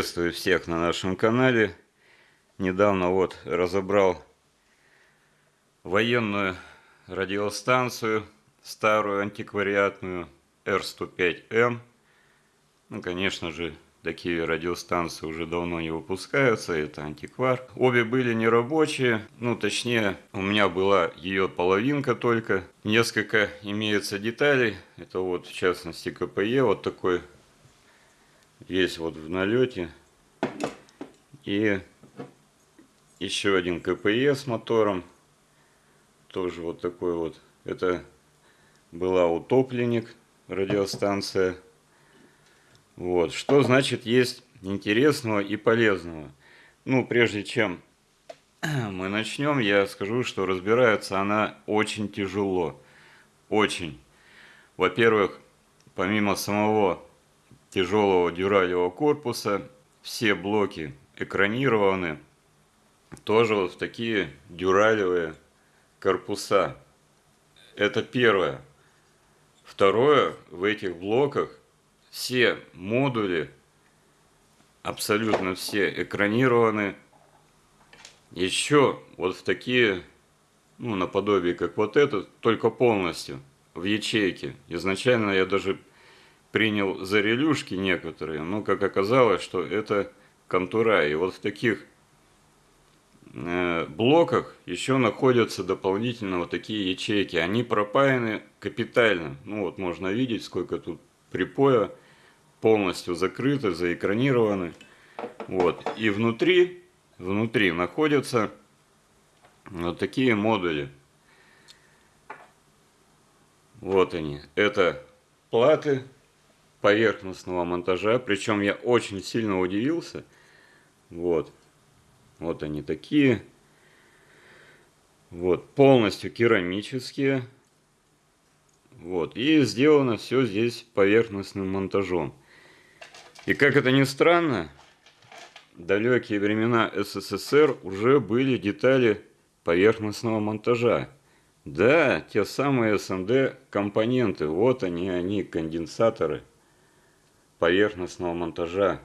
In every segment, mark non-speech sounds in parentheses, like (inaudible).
Приветствую всех на нашем канале. Недавно вот разобрал военную радиостанцию, старую антиквариатную R105M. Ну, конечно же, такие радиостанции уже давно не выпускаются, это антиквар. Обе были нерабочие, ну, точнее, у меня была ее половинка только. Несколько имеется деталей, это вот, в частности, КПЕ, вот такой есть вот в налете. И еще один КПЕ с мотором. Тоже вот такой вот. Это была утопленник радиостанция. Вот. Что значит есть интересного и полезного? Ну, прежде чем (clears throat) мы начнем, я скажу, что разбирается она очень тяжело. Очень. Во-первых, помимо самого тяжелого дюралевого корпуса. Все блоки экранированы тоже вот в такие дюралевые корпуса. Это первое. Второе, в этих блоках все модули, абсолютно все экранированы еще вот в такие, ну, наподобие как вот этот, только полностью в ячейке. Изначально я даже принял за релюшки некоторые, но как оказалось, что это контура. И вот в таких э, блоках еще находятся дополнительно вот такие ячейки. Они пропаяны капитально. Ну вот можно видеть, сколько тут припоя полностью закрыты, заэкранированы. Вот. И внутри, внутри находятся вот такие модули. Вот они. Это платы поверхностного монтажа. Причем я очень сильно удивился. Вот. Вот они такие. Вот. Полностью керамические. Вот. И сделано все здесь поверхностным монтажом. И как это ни странно, далекие времена СССР уже были детали поверхностного монтажа. Да, те самые СМД компоненты, вот они, они, конденсаторы поверхностного монтажа.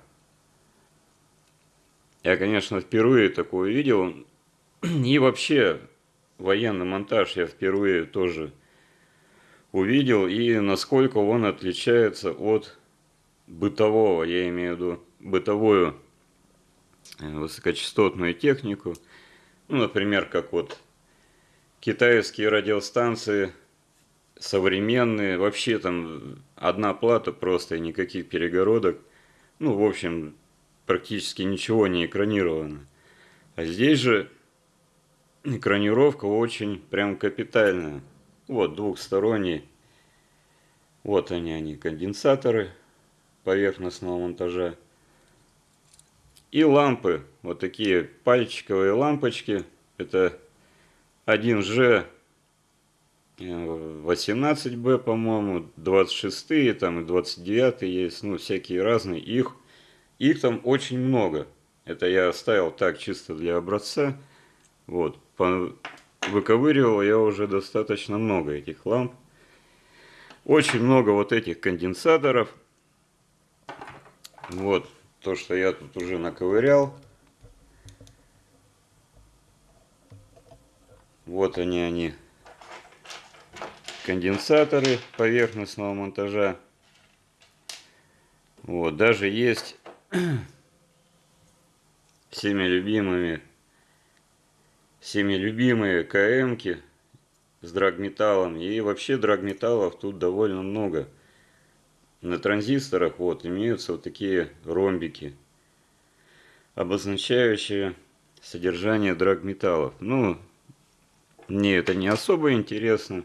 Я, конечно, впервые такое видел. (clears throat) И вообще, военный монтаж я впервые тоже увидел. И насколько он отличается от бытового, я имею в виду бытовую э, высокочастотную технику. Ну, например, как вот китайские радиостанции – современные, вообще там одна плата просто, никаких перегородок. Ну, в общем, практически ничего не экранировано. А здесь же экранировка очень прям капитальная. Вот, двухсторонний. Вот они, они, конденсаторы поверхностного монтажа. И лампы, вот такие пальчиковые лампочки. Это 1G 18Б, по-моему, 26 там и 29 есть, ну, всякие разные. Их, их там очень много. Это я оставил так чисто для образца. Вот, по, выковыривал я уже достаточно много этих ламп. Очень много вот этих конденсаторов. Вот, то, что я тут уже наковырял. Вот они, они конденсаторы поверхностного монтажа. Вот, даже есть (clears throat) всеми любимыми, всеми любимые КМки с драгметаллом. И вообще драгметаллов тут довольно много. На транзисторах вот имеются вот такие ромбики, обозначающие содержание драгметаллов. Ну, мне это не особо интересно.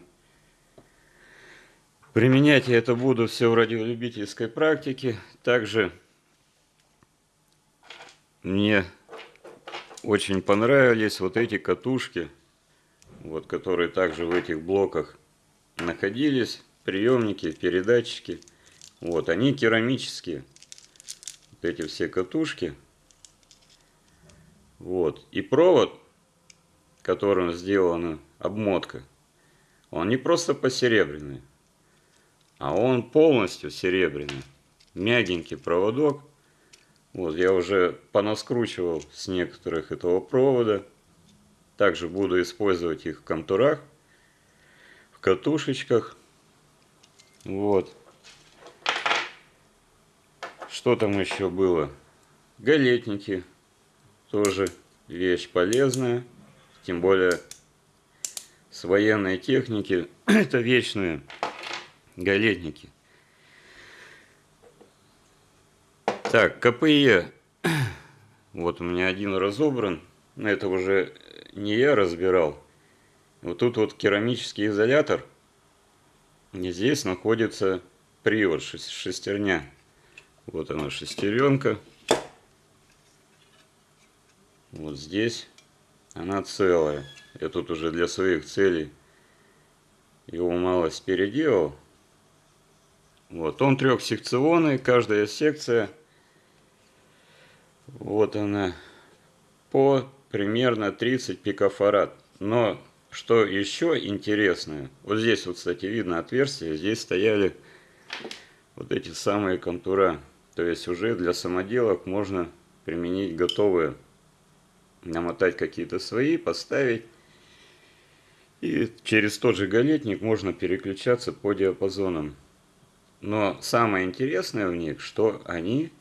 Применять я это буду все в радиолюбительской практике. Также мне очень понравились вот эти катушки, вот, которые также в этих блоках находились. Приемники, передатчики. Вот, они керамические. Вот эти все катушки. Вот. И провод, которым сделана обмотка, он не просто посеребряный а он полностью серебряный. Мягенький проводок. Вот, я уже понаскручивал с некоторых этого провода. Также буду использовать их в контурах, в катушечках. Вот. Что там еще было? Галетники. Тоже вещь полезная. Тем более с военной техники. (clears throat) Это вечные галетники. Так, КПЕ. Вот у меня один разобран. Но это уже не я разбирал. Вот тут вот керамический изолятор. И здесь находится привод, шестерня. Вот она шестеренка. Вот здесь она целая. Я тут уже для своих целей его малость переделал. Вот, он трехсекционный, каждая секция, вот она, по примерно 30 пикофарад. Но что еще интересное, вот здесь вот, кстати, видно отверстие, здесь стояли вот эти самые контура. То есть уже для самоделок можно применить готовые, намотать какие-то свои, поставить. И через тот же галетник можно переключаться по диапазонам. Но самое интересное в них, что они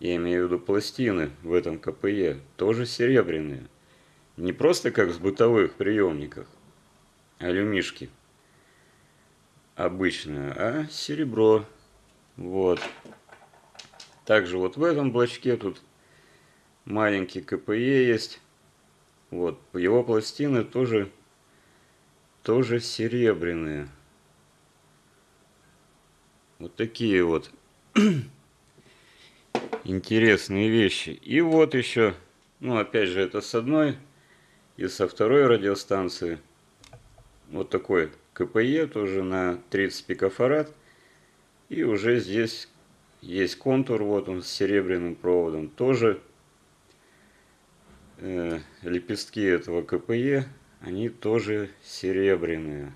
я имею в виду пластины в этом КПЕ, тоже серебряные. Не просто как в бытовых приемниках, алюмишки обычные, а серебро. Вот. Также вот в этом блочке тут маленький КПЕ есть. Вот, его пластины тоже, тоже серебряные. Вот такие вот (clears throat) интересные вещи. И вот еще, ну опять же это с одной и со второй радиостанции. Вот такой КПЕ тоже на 30 пикофарад. И уже здесь есть контур, вот он с серебряным проводом. Тоже э, лепестки этого КПЕ, они тоже серебряные.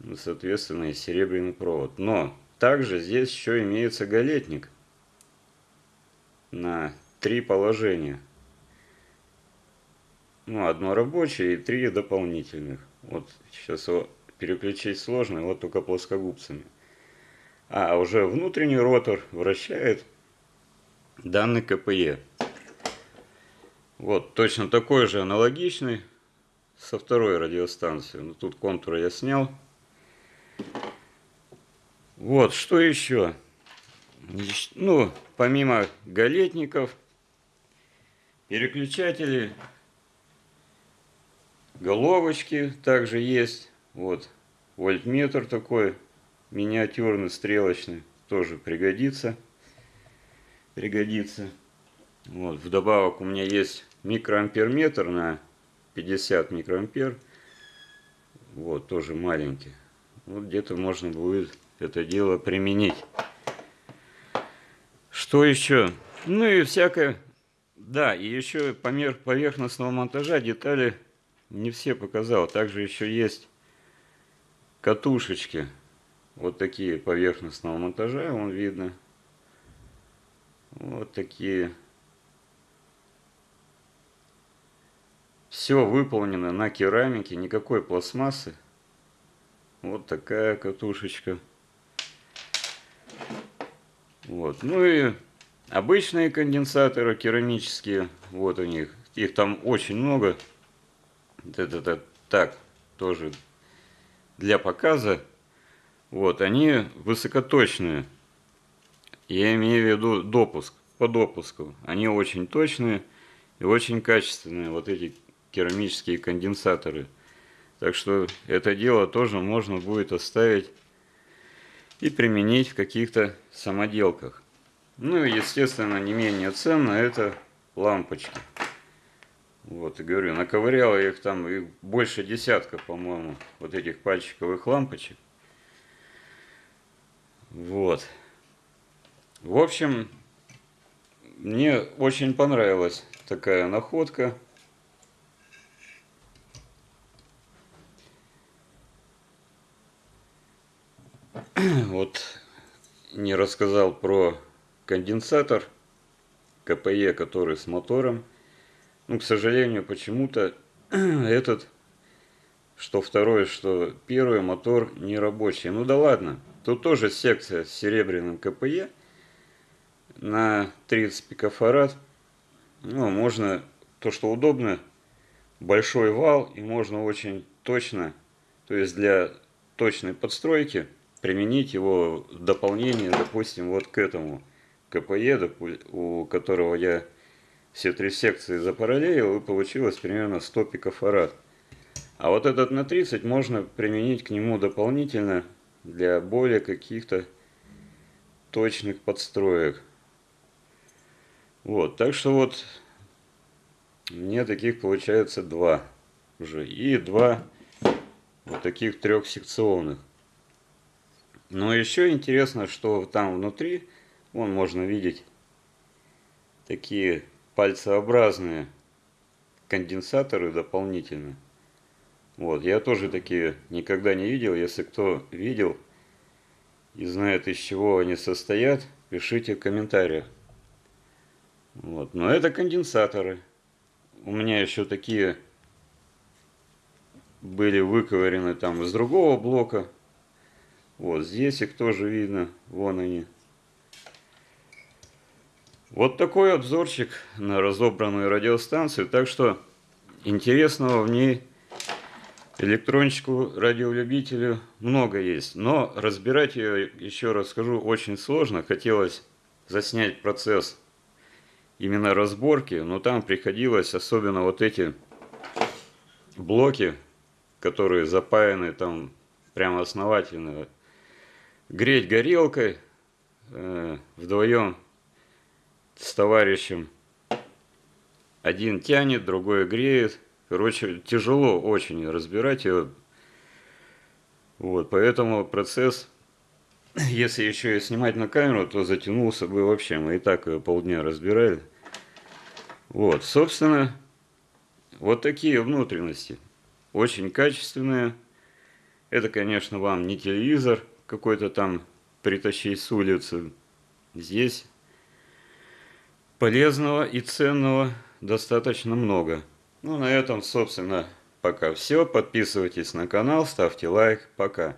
Ну, соответственно, и серебряный провод. Но также здесь еще имеется галетник на три положения. Ну, одно рабочее и три дополнительных. Вот сейчас его переключить сложно, вот только плоскогубцами. А уже внутренний ротор вращает данный КПЕ. Вот, точно такой же аналогичный со второй радиостанцией. Ну, тут контуры я снял. Вот, что еще? ну, помимо галетников, переключатели, головочки также есть. Вот, вольтметр такой, миниатюрный, стрелочный, тоже пригодится. Пригодится. Вот, вдобавок у меня есть микроамперметр на 50 микроампер. Вот, тоже маленький. Вот где-то можно будет это дело применить. Что еще? Ну и всякое. Да, и еще помер поверхностного монтажа детали не все показал. Также еще есть катушечки. Вот такие поверхностного монтажа, вон видно. Вот такие. Все выполнено на керамике, никакой пластмассы. Вот такая катушечка. Вот. Ну и обычные конденсаторы керамические, вот у них, их там очень много. Это, так, тоже для показа. Вот, они высокоточные. Я имею в виду допуск, по допуску. Они очень точные и очень качественные, вот эти керамические конденсаторы. Так что это дело тоже можно будет оставить и применить в каких-то самоделках. Ну и, естественно, не менее ценно это лампочки. Вот, и говорю, наковырял их там их больше десятка, по-моему, вот этих пальчиковых лампочек. Вот. В общем, мне очень понравилась такая находка. (clears throat) вот не рассказал про конденсатор КПЕ, который с мотором. Ну, к сожалению, почему-то (clears throat) этот, что второй, что первый мотор не рабочий. Ну да ладно, тут тоже секция с серебряным КПЕ на 30 пикофарад. Ну, можно, то что удобно, большой вал, и можно очень точно, то есть для точной подстройки, применить его в дополнение, допустим, вот к этому КПЕ, у которого я все три секции запараллелил, и получилось примерно 100 пикофарад. А вот этот на 30 можно применить к нему дополнительно для более каких-то точных подстроек. Вот, так что вот мне таких получается два уже. И два вот таких трехсекционных. Но еще интересно, что там внутри, вон можно видеть такие пальцеобразные конденсаторы дополнительно. Вот, я тоже такие никогда не видел. Если кто видел и знает, из чего они состоят, пишите в комментариях. Вот, но это конденсаторы. У меня еще такие были выковырены там из другого блока. Вот здесь их тоже видно. Вон они. Вот такой обзорчик на разобранную радиостанцию. Так что интересного в ней электрончику радиолюбителю много есть. Но разбирать ее, еще раз скажу, очень сложно. Хотелось заснять процесс именно разборки, но там приходилось, особенно вот эти блоки, которые запаяны там прямо основательно, греть горелкой э, вдвоем с товарищем. Один тянет, другой греет. Короче, тяжело очень разбирать его. Вот, поэтому процесс, (clears throat) если еще и снимать на камеру, то затянулся бы вообще. Мы и так полдня разбирали. Вот, собственно, вот такие внутренности. Очень качественные. Это, конечно, вам не телевизор какой-то там притащить с улицы. Здесь полезного и ценного достаточно много. Ну, на этом, собственно, пока все. Подписывайтесь на канал, ставьте лайк. Пока.